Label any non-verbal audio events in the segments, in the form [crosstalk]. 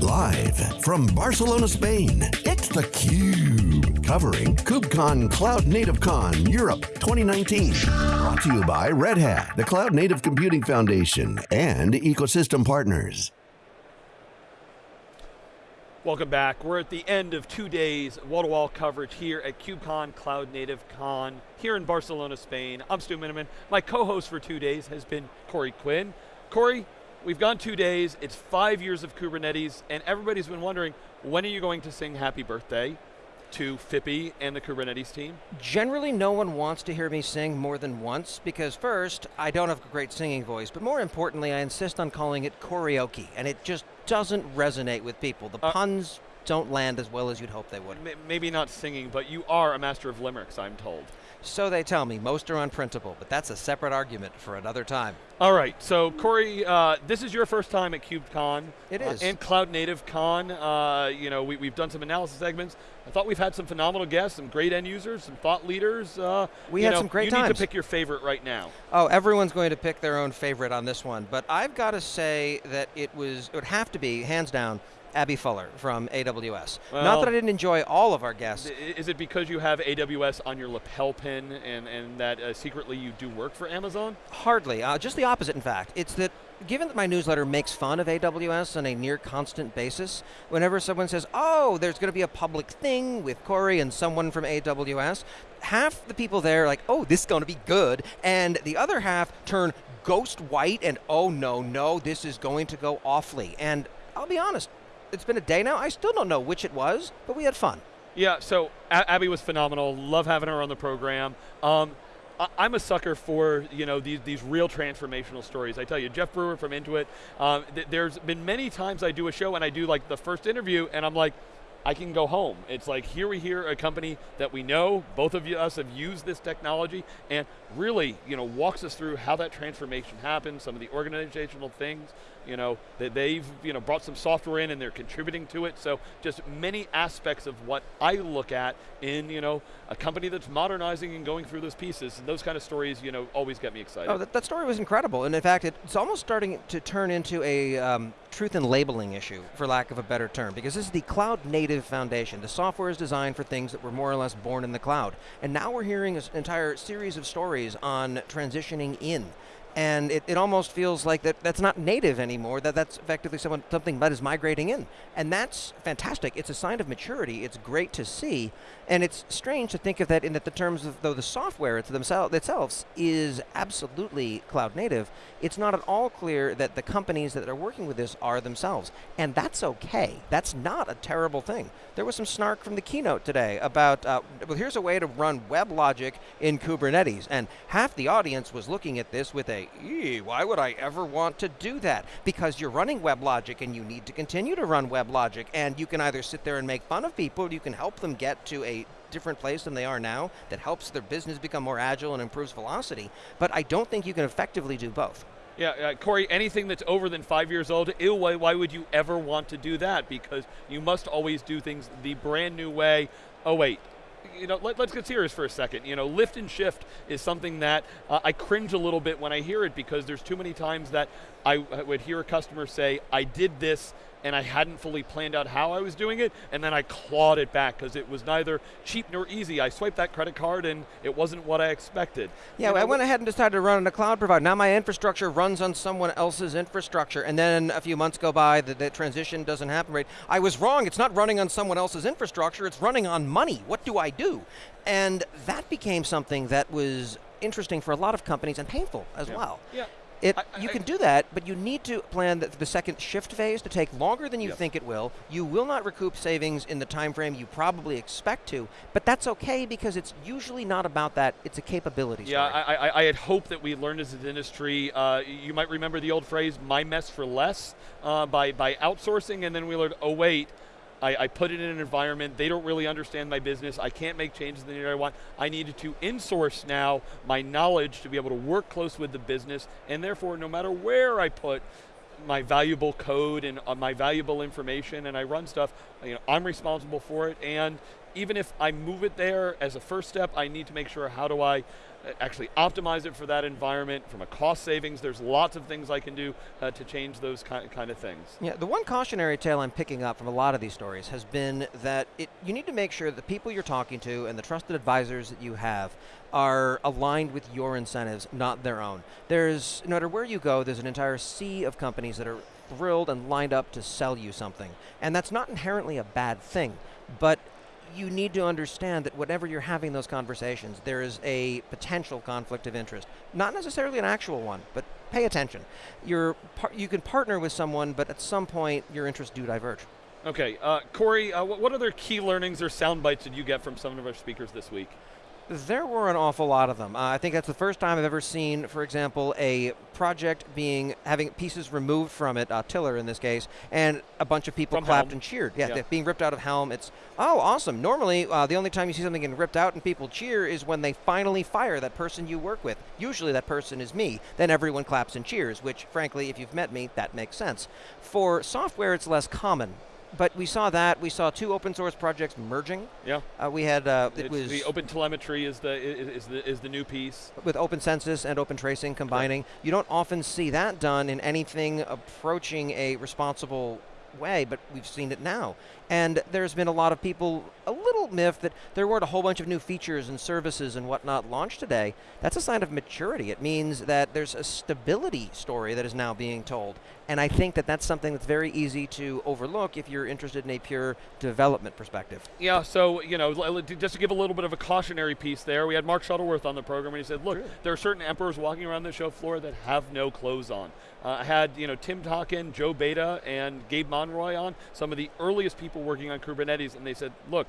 Live from Barcelona, Spain, it's theCUBE. Covering KubeCon Cloud Native Con Europe 2019. Brought to you by Red Hat, the Cloud Native Computing Foundation, and ecosystem partners. Welcome back. We're at the end of two days wall-to-wall coverage here at KubeCon Cloud Native Con here in Barcelona, Spain. I'm Stu Miniman. My co-host for two days has been Corey Quinn. Corey, we've gone two days. It's five years of Kubernetes, and everybody's been wondering, when are you going to sing happy birthday? to Phippy and the Kubernetes team? Generally, no one wants to hear me sing more than once because first, I don't have a great singing voice, but more importantly, I insist on calling it karaoke, and it just doesn't resonate with people. The uh, puns don't land as well as you'd hope they would. Maybe not singing, but you are a master of limericks, I'm told. So they tell me. Most are unprintable, but that's a separate argument for another time. All right, so Corey, uh, this is your first time at KubeCon. It is. Uh, and Cloud Native Con. Uh, you know, we, have done some analysis segments. I thought we've had some phenomenal guests, some great end users, some thought leaders. Uh, we had know, some great you times. You need to pick your favorite right now. Oh, everyone's going to pick their own favorite on this one, but I've got to say that it was, it would have to be, hands down, Abby Fuller from AWS. Well, Not that I didn't enjoy all of our guests. Is it because you have AWS on your lapel pin and, and that uh, secretly you do work for Amazon? Hardly. Uh, just the opposite, in fact. It's that given that my newsletter makes fun of AWS on a near constant basis, whenever someone says, oh, there's going to be a public thing with Corey and someone from AWS, half the people there are like, oh, this is going to be good, and the other half turn ghost white and, oh, no, no, this is going to go awfully. And I'll be honest, it's been a day now. I still don't know which it was, but we had fun. Yeah, so a Abby was phenomenal. Love having her on the program. Um, I, am a sucker for you know these these real transformational stories. I tell you, Jeff Brewer from Intuit. Um, th there's been many times I do a show and I do like the first interview, and I'm like, I can go home. It's like here we hear a company that we know, both of us have used this technology, and really, you know, walks us through how that transformation happened, some of the organizational things, you know, that they've, you know, brought some software in and they're contributing to it. So just many aspects of what I look at in, you know, a company that's modernizing and going through those pieces. And those kind of stories, you know, always get me excited. Oh, that, that story was incredible. And in fact, it's almost starting to turn into a um, truth and labeling issue, for lack of a better term, because this is the cloud native foundation. The software is designed for things that were more or less born in the cloud. And now we're hearing an entire series of stories on transitioning in and it, it almost feels like that that's not native anymore, that that's effectively someone, something that is migrating in. And that's fantastic. It's a sign of maturity. It's great to see. And it's strange to think of that in that the terms of though the software themselves itself is absolutely cloud native, it's not at all clear that the companies that are working with this are themselves. And that's okay. That's not a terrible thing. There was some snark from the keynote today about, uh, well, here's a way to run WebLogic in Kubernetes. And half the audience was looking at this with a, why would I ever want to do that? Because you're running WebLogic and you need to continue to run WebLogic. And you can either sit there and make fun of people, you can help them get to a different place than they are now that helps their business become more agile and improves velocity. But I don't think you can effectively do both. Yeah, uh, Corey, anything that's over than five years old, ew, why, why would you ever want to do that? Because you must always do things the brand new way. Oh wait, you know, let, us get serious for a second. You know, lift and shift is something that uh, I cringe a little bit when I hear it because there's too many times that I, I would hear a customer say, I did this and I hadn't fully planned out how I was doing it, and then I clawed it back because it was neither cheap nor easy. I swiped that credit card and it wasn't what I expected. Yeah, you know, I went ahead and decided to run on a cloud provider. Now my infrastructure runs on someone else's infrastructure, and then a few months go by, the, the transition doesn't happen right. I was wrong, it's not running on someone else's infrastructure, it's running on money. What do I do? And that became something that was interesting for a lot of companies and painful as yeah. well. Yeah. It, I, I, you can do that, but you need to plan the, the second shift phase to take longer than you think it will. You will not recoup savings in the time frame you probably expect to, but that's okay because it's usually not about that. It's a capability yeah, story. I, I, had hoped that we learned as an industry, uh, you might remember the old phrase, my mess for less, uh, by, by outsourcing, and then we learned, oh wait, I, I, put it in an environment, they don't really understand my business, I can't make changes in the way I want. I needed to insource now my knowledge to be able to work close with the business, and therefore no matter where I put my valuable code and uh, my valuable information and I run stuff, you know, I'm responsible for it, and even if I move it there as a first step, I need to make sure how do I uh, actually optimize it for that environment from a cost savings. There's lots of things I can do uh, to change those kind, kind of things. Yeah, the one cautionary tale I'm picking up from a lot of these stories has been that it, you need to make sure the people you're talking to and the trusted advisors that you have are aligned with your incentives, not their own. There's, no matter where you go, there's an entire sea of companies that are thrilled and lined up to sell you something. And that's not inherently a bad thing, but you need to understand that whenever you're having those conversations, there is a potential conflict of interest. Not necessarily an actual one, but pay attention. You're you can partner with someone, but at some point your interests do diverge. Okay, uh, Corey, uh, what other key learnings or sound bites did you get from some of our speakers this week? There were an awful lot of them. Uh, I think that's the first time I've ever seen, for example, a project being having pieces removed from it, uh, Tiller in this case, and a bunch of people from clapped Helm. and cheered. Yeah, Yeah. being ripped out of Helm. It's oh, awesome. Normally, uh, the only time you see something getting ripped out and people cheer is when they finally fire that person you work with. Usually, that person is me. Then everyone claps and cheers. Which, frankly, if you've met me, that makes sense. For software, it's less common. But we saw that. We saw two open source projects merging. Yeah, Uh, we had uh, it it's was the OpenTelemetry is the is, is the is the new piece. with OpenCensus and OpenTracing combining. You don't often see that done in anything approaching a responsible way, but we've seen it now. And there's been a lot of people a little miffed that there weren't a whole bunch of new features and services and whatnot launched today. That's a sign of maturity. It means that there's a stability story that is now being told. And I think that that's something that's very easy to overlook if you're interested in a pure development perspective. Yeah, so you know, just to give a little bit of a cautionary piece there, we had Mark Shuttleworth on the program, and he said, "Look, there are certain emperors walking around the show floor that have no clothes on." Uh, I had you know Tim Hockin, Joe Beda, and Gabe Monroy on, some of the earliest people working on Kubernetes, and they said, "Look."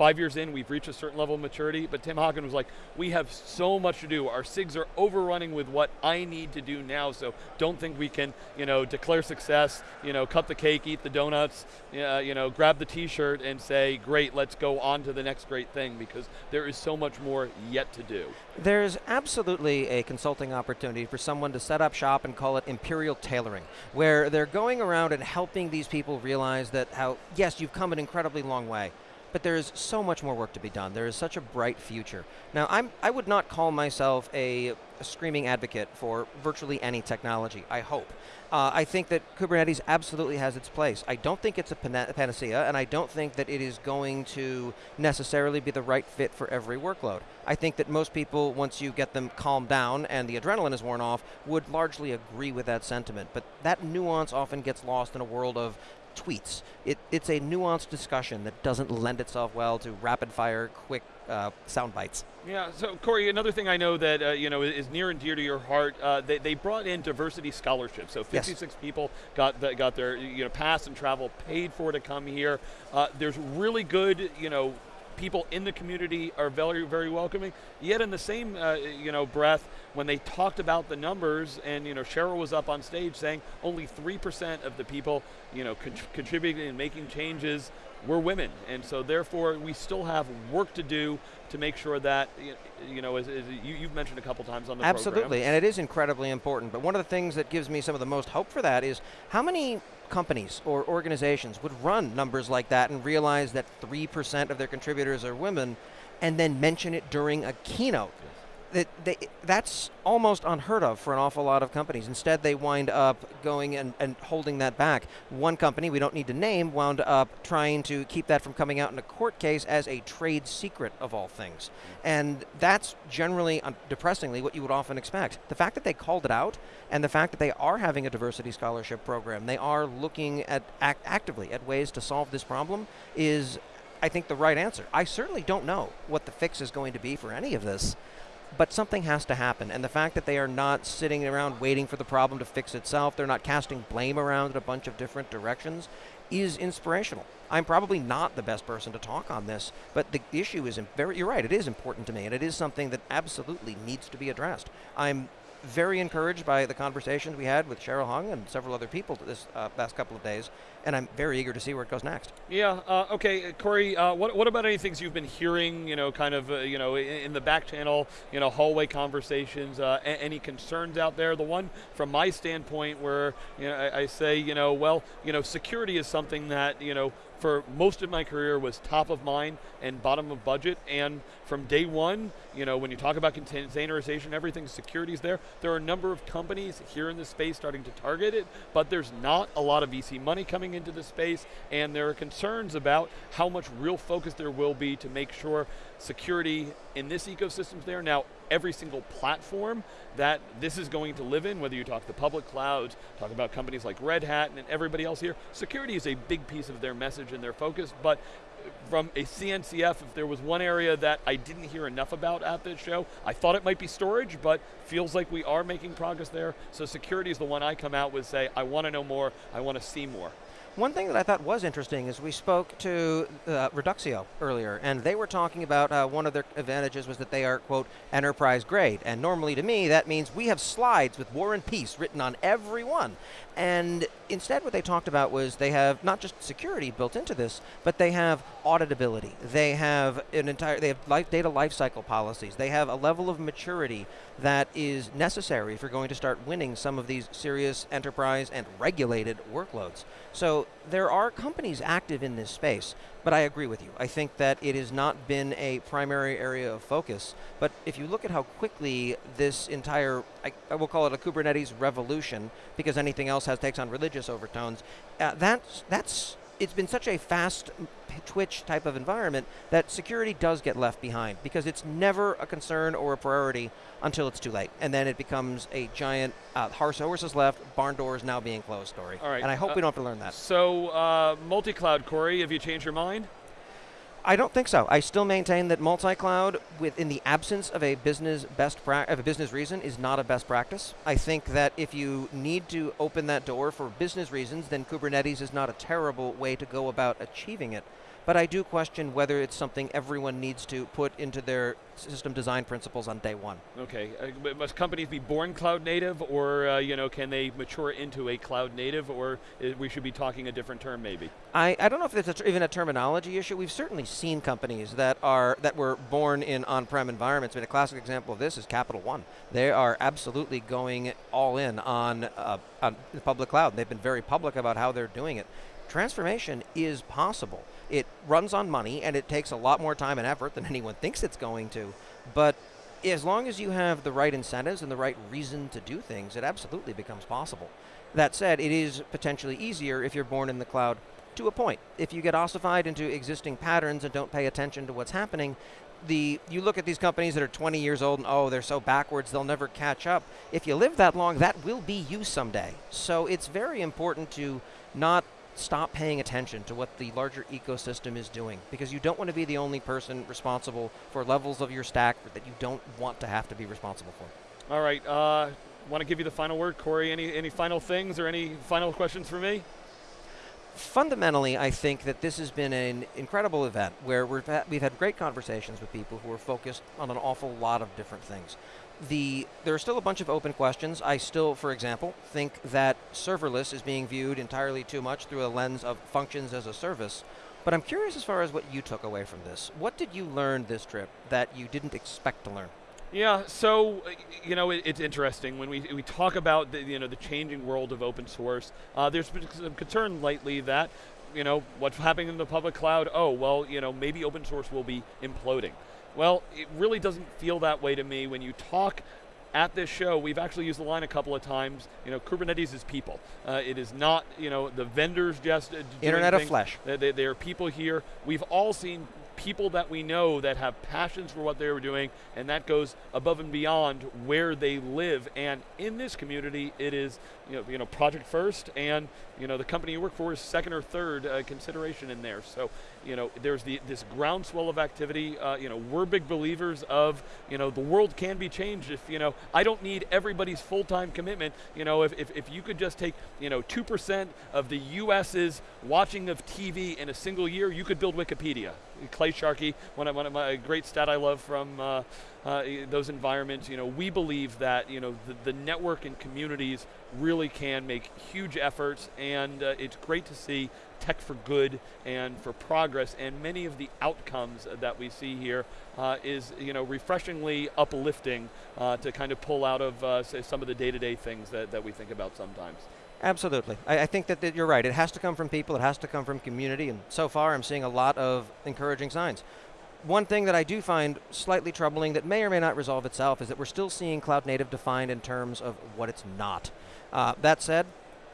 Five years in, we've reached a certain level of maturity, but Tim Hawkins was like, "We have so much to do. Our SIGs are overrunning with what I need to do now. So don't think we can, you know, declare success. You know, cut the cake, eat the donuts. You know, grab the T-shirt and say, "Great, let's go on to the next great thing," because there is so much more yet to do. There's absolutely a consulting opportunity for someone to set up shop and call it imperial tailoring, where they're going around and helping these people realize that how, yes, you've come an incredibly long way, but there is so much more work to be done. There is such a bright future. Now, I'm, I would not call myself a, a screaming advocate for virtually any technology, I hope. Uh, I think that Kubernetes absolutely has its place. I don't think it's a panacea, and I don't think that it is going to necessarily be the right fit for every workload. I think that most people, once you get them calmed down and the adrenaline is worn off, would largely agree with that sentiment. But that nuance often gets lost in a world of tweets. It, it's a nuanced discussion that doesn't lend itself well to rapid fire, quick uh, sound bites. Yeah. So Corey, another thing I know that uh, you know is near and dear to your heart. Uh, they, they brought in diversity scholarships. So Yes. 56 people got the, got their you know pass and travel paid for to come here. Uh, there's really good you know people in the community are very very welcoming. Yet in the same uh, you know breath, when they talked about the numbers, and you know Cheryl was up on stage saying only three percent of the people you know con- contributing and making changes were women, and so therefore we still have work to do to make sure that you know as, as you, you've mentioned a couple times on the Absolutely, program. and it is incredibly important. But one of the things that gives me some of the most hope for that is how many companies or organizations would run numbers like that and realize that 3% of their contributors are women and then mention it during a keynote. That they, that's almost unheard of for an awful lot of companies. Instead, they wind up going and, and holding that back. One company, we don't need to name, wound up trying to keep that from coming out in a court case as a trade secret of all things. And that's generally, um, depressingly, what you would often expect. The fact that they called it out and the fact that they are having a diversity scholarship program, they are looking at act actively at ways to solve this problem is, I think, the right answer. I certainly don't know what the fix is going to be for any of this but something has to happen. And the fact that they are not sitting around waiting for the problem to fix itself, they're not casting blame around in a bunch of different directions, is inspirational. I'm probably not the best person to talk on this, but the issue is very, you're right, it is important to me, and it is something that absolutely needs to be addressed. I'm very encouraged by the conversations we had with Cheryl Hung and several other people this uh, past couple of days, and I'm very eager to see where it goes next. Yeah. Uh, okay, Corey. Uh, what, what about any things you've been hearing? You know, kind of, uh, you know, in, in, the back channel, you know, hallway conversations. Uh, any concerns out there? The one from my standpoint, where you know, I, I say, you know, well, you know, security is something that you know for most of my career was top of mind and bottom of budget. And from day one, you know, when you talk about containerization, everything, security's there. There are a number of companies here in the space starting to target it, but there's not a lot of VC money coming into the space, and there are concerns about how much real focus there will be to make sure security in this ecosystem is there. Now, every single platform that this is going to live in, whether you talk the public clouds, talk about companies like Red Hat and everybody else here, security is a big piece of their message and their focus, but from a CNCF, if there was one area that I didn't hear enough about at this show, I thought it might be storage, but feels like we are making progress there. So security is the one I come out with say, I want to know more, I want to see more. One thing that I thought was interesting is we spoke to uh, Reduxio earlier, and they were talking about uh, one of their advantages was that they are, quote, enterprise grade. And normally to me, that means we have slides with War and Peace written on every one. And instead what they talked about was they have not just security built into this, but they have auditability. They have an entire, they have life, data lifecycle policies. They have a level of maturity that is necessary if you're going to start winning some of these serious enterprise and regulated workloads. So there are companies active in this space, but I agree with you. I think that it has not been a primary area of focus. But if you look at how quickly this entire, I, I will call it a Kubernetes revolution, because anything else has takes on religious overtones, uh, that's, that's it's been such a fast twitch type of environment that security does get left behind because it's never a concern or a priority until it's too late. And then it becomes a giant uh, horse, horses left, barn doors now being closed story. All right. And I hope uh, we don't have to learn that. So, uh, multi-cloud, Corey, have you changed your mind? I don't think so. I still maintain that multi-cloud, within the absence of a business best of a business reason, is not a best practice. I think that if you need to open that door for business reasons, then Kubernetes is not a terrible way to go about achieving it. But I do question whether it's something everyone needs to put into their system design principles on day one. Okay, uh, must companies be born cloud native, or uh, you know, can they mature into a cloud native, or we should be talking a different term maybe? I, I don't know if it's a even a terminology issue. We've certainly seen companies that are that were born in on-prem environments. I mean, a classic example of this is Capital One. They are absolutely going all in on, uh, on the public cloud. They've been very public about how they're doing it. Transformation is possible. It runs on money and it takes a lot more time and effort than [laughs] anyone thinks it's going to. But as long as you have the right incentives and the right reason to do things, it absolutely becomes possible. That said, it is potentially easier if you're born in the cloud to a point. If you get ossified into existing patterns and don't pay attention to what's happening, the you look at these companies that are 20 years old and oh they're so backwards they'll never catch up. If you live that long, that will be you someday. So it's very important to not stop paying attention to what the larger ecosystem is doing because you don't want to be the only person responsible for levels of your stack that you don't want to have to be responsible for. All right, uh, want to give you the final word, Corey. Any any final things or any final questions for me? Fundamentally, I think that this has been an incredible event where we've had, we've had great conversations with people who are focused on an awful lot of different things the there are still a bunch of open questions. I still, for example, think that serverless is being viewed entirely too much through a lens of functions as a service. But I'm curious as far as what you took away from this. What did you learn this trip that you didn't expect to learn? Yeah, so you know it, it's interesting when we we talk about the you know the changing world of open source. Uh, there's been some concern lately that you know what's happening in the public cloud. Oh well, you know maybe open source will be imploding. Well, it really doesn't feel that way to me when you talk at this show, we've actually used the line a couple of times. You know, Kubernetes is people. Uh, it is not, you know, the vendors just uh, Internet of flesh. They, they, they, are people here. We've all seen people that we know that have passions for what they were doing, and that goes above and beyond where they live. And in this community, it is, you know, you know project first, and you know, the company you work for is second or third uh, consideration in there. So, you know, there's the, this groundswell of activity. Uh, you know, we're big believers of, you know, the world can be changed if, you know, I don't need everybody's full-time commitment. You know, if, if, if you could just take, you know, 2% of the US's watching of TV in a single year, you could build Wikipedia. Clay Shirky, one of, one of my great stat I love from uh, uh, those environments, you know, we believe that, you know, the, the network and communities really can make huge efforts and uh, it's great to see tech for good and for progress and many of the outcomes that we see here uh, is you know refreshingly uplifting uh, to kind of pull out of uh, some of the day-to-day -day things that, that we think about sometimes. Absolutely. I, I think that, that, you're right. It has to come from people, it has to come from community, and so far I'm seeing a lot of encouraging signs. One thing that I do find slightly troubling that may or may not resolve itself is that we're still seeing cloud native defined in terms of what it's not. Uh, that said,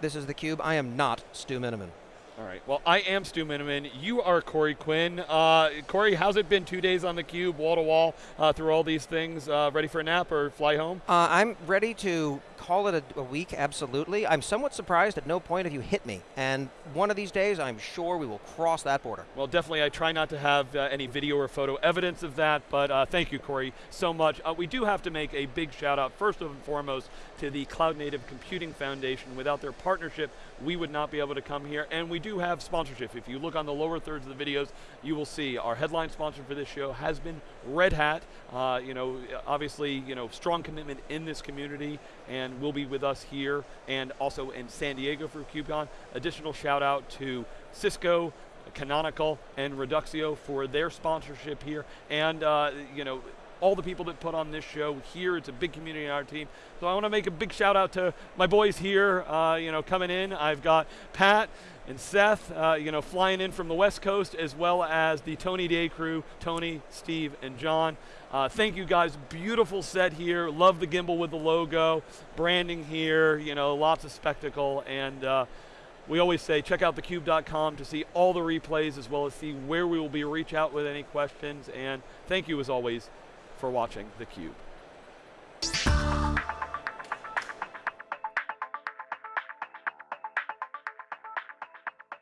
this is theCUBE. I am not Stu Miniman. All right. Well, I am Stu Miniman. You are Corey Quinn. Uh, Corey, how's it been two days on the cube, wall to wall, uh, through all these things? Uh, ready for a nap or fly home? Uh, I'm ready to call it a, a, week, absolutely. I'm somewhat surprised at no point have you hit me. And one of these days, I'm sure we will cross that border. Well, definitely, I try not to have uh, any video or photo evidence of that, but uh, thank you, Corey, so much. Uh, we do have to make a big shout out, first and foremost, to the Cloud Native Computing Foundation. Without their partnership, we would not be able to come here, and we do have sponsorship. If you look on the lower thirds of the videos, you will see our headline sponsor for this show has been Red Hat. Uh, you know, obviously, you know, strong commitment in this community, and will be with us here and also in San Diego for KubeCon. Additional shout out to Cisco, Canonical, and Reduxio for their sponsorship here. And, uh, you know, all the people that put on this show here. It's a big community in our team. So I want to make a big shout out to my boys here, uh, you know, coming in. I've got Pat and Seth, uh, you know, flying in from the West Coast, as well as the Tony Day crew, Tony, Steve, and John. Uh, thank you guys, beautiful set here. Love the gimbal with the logo, branding here, you know, lots of spectacle. And uh, we always say check out thecube.com to see all the replays as well as see where we will be reach out with any questions. And thank you as always for watching theCUBE.